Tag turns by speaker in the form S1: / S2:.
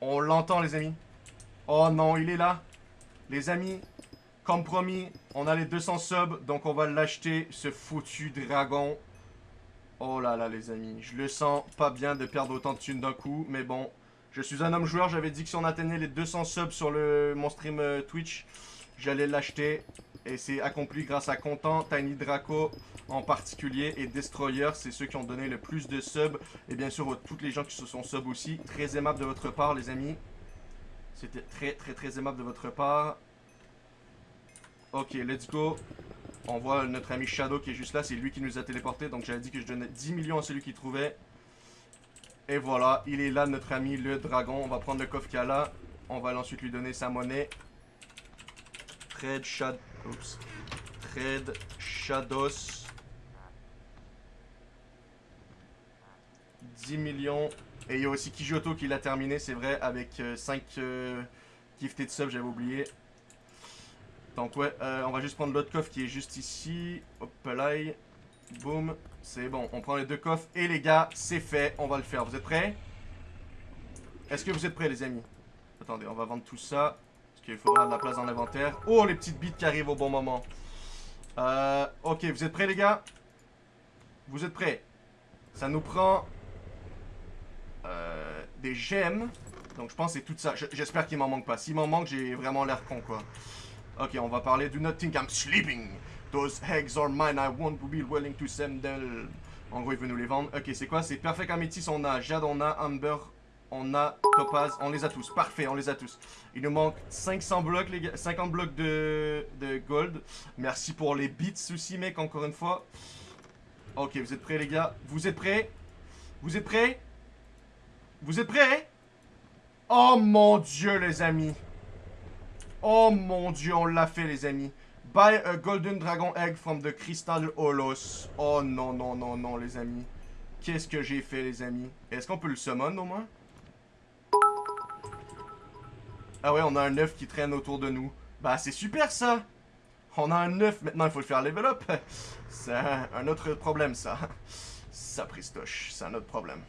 S1: On l'entend, les amis. Oh non, il est là. Les amis, comme promis, on a les 200 subs, donc on va l'acheter, ce foutu dragon. Oh là là, les amis. Je le sens pas bien de perdre autant de thunes d'un coup, mais bon. Je suis un homme joueur, j'avais dit que si on atteignait les 200 subs sur le, mon stream euh, Twitch, j'allais l'acheter. Et c'est accompli grâce à Content, Tiny Draco en particulier et Destroyer. C'est ceux qui ont donné le plus de subs. Et bien sûr, toutes les gens qui se sont sub aussi. Très aimable de votre part, les amis. C'était très, très, très aimable de votre part. Ok, let's go. On voit notre ami Shadow qui est juste là. C'est lui qui nous a téléporté. Donc j'avais dit que je donnais 10 millions à celui qui trouvait. Et voilà, il est là, notre ami le dragon. On va prendre le coffre qu'il a là. On va ensuite lui donner sa monnaie. Trade Shadow. Oups. Trade Shadows. 10 millions. Et il y a aussi Kijoto qui l'a terminé, c'est vrai, avec 5 euh, euh, gifted subs, j'avais oublié. Donc ouais, euh, on va juste prendre l'autre coffre qui est juste ici. Hop là. Boum. C'est bon, on prend les deux coffres. Et les gars, c'est fait, on va le faire. Vous êtes prêts? Est-ce que vous êtes prêts les amis? Attendez, on va vendre tout ça. Parce qu'il faudra de la place dans l'inventaire. Oh, les petites bites qui arrivent au bon moment. Euh, ok, vous êtes prêts les gars? Vous êtes prêts? Ça nous prend euh, des gemmes. Donc je pense que c'est tout ça. J'espère qu'il m'en manque pas. S'il m'en manque, j'ai vraiment l'air con quoi. Ok, on va parler Do not think I'm sleeping. Those eggs are mine. I won't be willing to send them. En gros, il veut nous les vendre. Ok, c'est quoi? C'est Perfect Amethyst. On a Jade, on a Amber, on a Topaz. On les a tous. Parfait, on les a tous. Il nous manque 500 blocs, les gars. 50 blocs de, gold. Merci pour les bits aussi, mec, encore une fois. Ok, vous êtes prêts, les gars? Vous êtes prêts? Vous êtes prêts? Vous êtes prêts? Oh mon dieu, les amis. Oh mon dieu, on l'a fait, les amis. Buy a golden dragon egg from the crystal holos. Oh non, non, non, non, les amis. Qu'est-ce que j'ai fait, les amis? Est-ce qu'on peut le summon, au moins? Ah ouais, on a un œuf qui traîne autour de nous. Bah, c'est super, ça! On a un œuf, maintenant il faut le faire level up. C'est un autre problème, ça. Ça, Pristoche, c'est un autre problème.